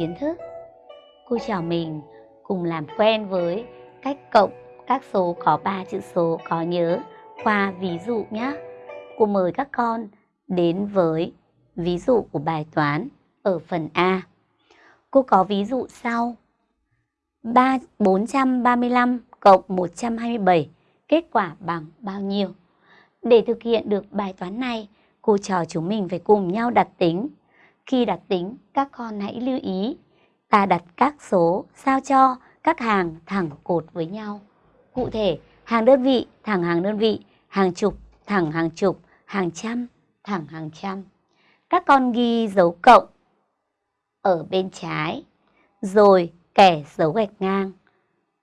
kiến thức. Cô chào mình cùng làm quen với cách cộng các số có 3 chữ số có nhớ qua ví dụ nhé. Cô mời các con đến với ví dụ của bài toán ở phần A. Cô có ví dụ sau. 3, 435 cộng 127 kết quả bằng bao nhiêu? Để thực hiện được bài toán này, cô trò chúng mình phải cùng nhau đặt tính. Khi đặt tính, các con hãy lưu ý ta đặt các số sao cho các hàng thẳng cột với nhau. Cụ thể, hàng đơn vị thẳng hàng đơn vị, hàng chục thẳng hàng chục, hàng trăm thẳng hàng trăm. Các con ghi dấu cộng ở bên trái, rồi kẻ dấu gạch ngang.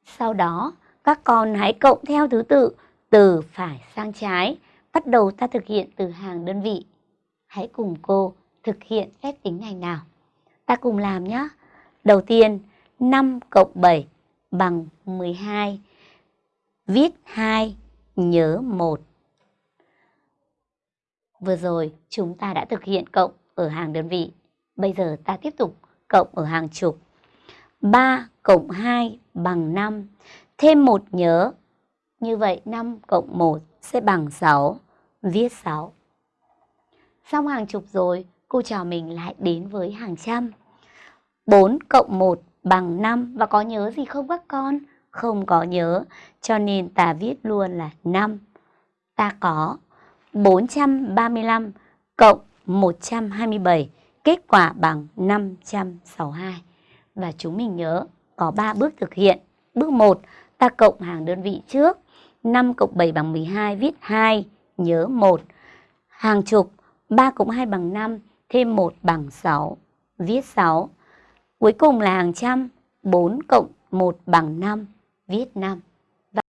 Sau đó, các con hãy cộng theo thứ tự từ phải sang trái. Bắt đầu ta thực hiện từ hàng đơn vị. Hãy cùng cô thực hiện phép tính này nào. Ta cùng làm nhé. Đầu tiên, 5 cộng 7 bằng 12. Viết 2, nhớ 1. Vừa rồi chúng ta đã thực hiện cộng ở hàng đơn vị. Bây giờ ta tiếp tục cộng ở hàng chục. 3 cộng 2 bằng 5. Thêm 1 nhớ. Như vậy 5 cộng 1 sẽ bằng 6. Viết 6. Xong hàng chục rồi, cô trò mình lại đến với hàng trăm. 4 cộng 1 bằng 5 và có nhớ gì không các con? Không có nhớ, cho nên ta viết luôn là 5. Ta có 435 cộng 127, kết quả bằng 562. Và chúng mình nhớ có 3 bước thực hiện. Bước 1, ta cộng hàng đơn vị trước. 5 cộng 7 bằng 12, viết 2, nhớ 1. Hàng chục, 3 cộng 2 bằng 5, thêm 1 bằng 6, viết 6. Cuối cùng là hàng trăm, 4 cộng 1 bằng 5, viết 5.